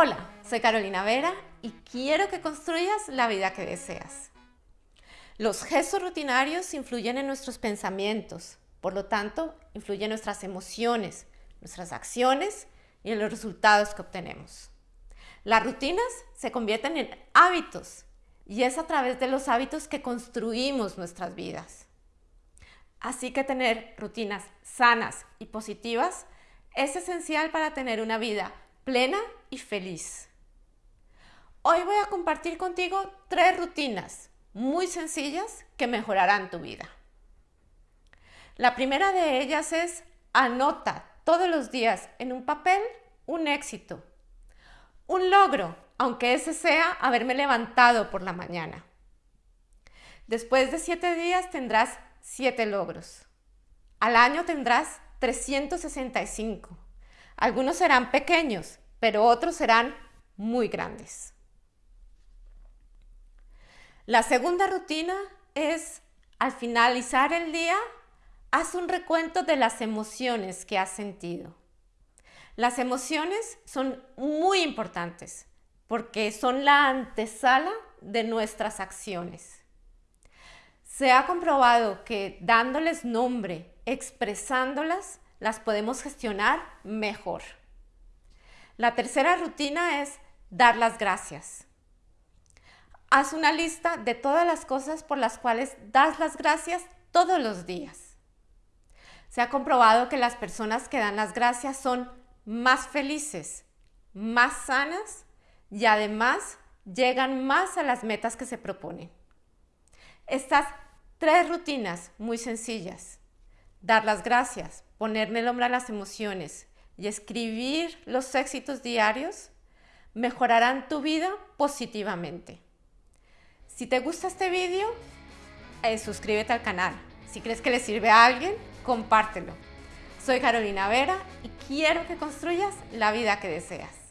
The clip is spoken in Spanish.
Hola, soy Carolina Vera y quiero que construyas la vida que deseas. Los gestos rutinarios influyen en nuestros pensamientos, por lo tanto, influyen en nuestras emociones, nuestras acciones y en los resultados que obtenemos. Las rutinas se convierten en hábitos y es a través de los hábitos que construimos nuestras vidas. Así que tener rutinas sanas y positivas es esencial para tener una vida plena y feliz. Hoy voy a compartir contigo tres rutinas muy sencillas que mejorarán tu vida. La primera de ellas es anota todos los días en un papel un éxito, un logro, aunque ese sea haberme levantado por la mañana. Después de siete días tendrás siete logros. Al año tendrás 365. Algunos serán pequeños, pero otros serán muy grandes. La segunda rutina es, al finalizar el día, haz un recuento de las emociones que has sentido. Las emociones son muy importantes porque son la antesala de nuestras acciones. Se ha comprobado que dándoles nombre, expresándolas, las podemos gestionar mejor. La tercera rutina es dar las gracias. Haz una lista de todas las cosas por las cuales das las gracias todos los días. Se ha comprobado que las personas que dan las gracias son más felices, más sanas y además llegan más a las metas que se proponen. Estas tres rutinas muy sencillas, dar las gracias, ponerme el hombro a las emociones y escribir los éxitos diarios, mejorarán tu vida positivamente. Si te gusta este vídeo, eh, suscríbete al canal. Si crees que le sirve a alguien, compártelo. Soy Carolina Vera y quiero que construyas la vida que deseas.